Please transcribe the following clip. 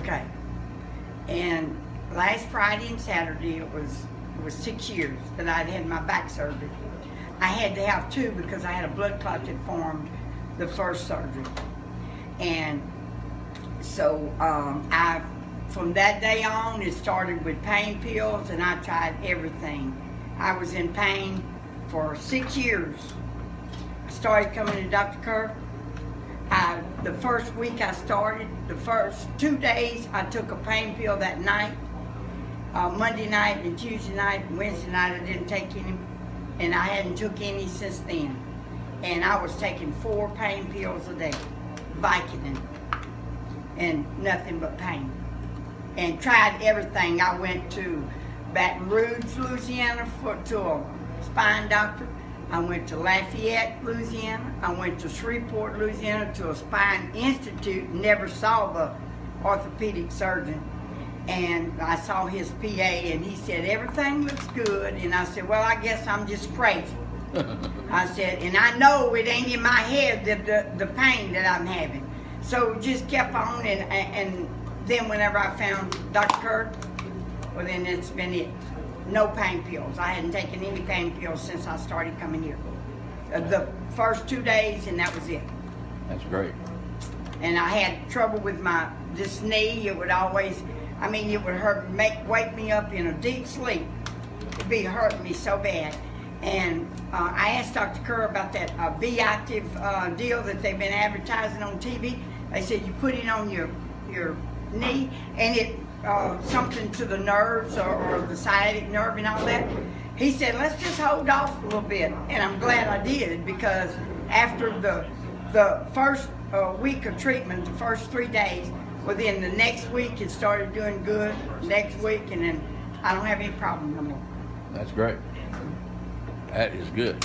Okay. And last Friday and Saturday, it was it was six years that I'd had my back surgery. I had to have two because I had a blood clot that formed the first surgery. And so um, I, from that day on, it started with pain pills, and I tried everything. I was in pain for six years. I started coming to Dr. Kerr. I, the first week I started, the first two days, I took a pain pill that night. Uh, Monday night and Tuesday night and Wednesday night, I didn't take any, and I hadn't took any since then. And I was taking four pain pills a day, Vicodin, and nothing but pain. And tried everything. I went to Baton Rouge, Louisiana, for to a spine doctor. I went to Lafayette, Louisiana. I went to Shreveport, Louisiana, to a spine institute. Never saw the orthopedic surgeon. And I saw his PA, and he said everything looks good. And I said, well, I guess I'm just crazy. I said, and I know it ain't in my head the, the, the pain that I'm having. So just kept on, and, and then whenever I found Dr. Kirk, well then it's been it. No pain pills. I hadn't taken any pain pills since I started coming here. Uh, The first two days, and that was it. That's great. And I had trouble with my this knee. It would always, I mean, it would hurt, make wake me up in a deep sleep. It'd be hurting me so bad. And uh, I asked Dr. Kerr about that uh, Be Active uh, deal that they've been advertising on TV. They said you put it on your your knee and it uh, something to the nerves or, or the sciatic nerve and all that. He said, let's just hold off a little bit. And I'm glad I did because after the the first uh, week of treatment, the first three days, within the next week it started doing good. Next week, and then I don't have any problem no more. That's great. That is good.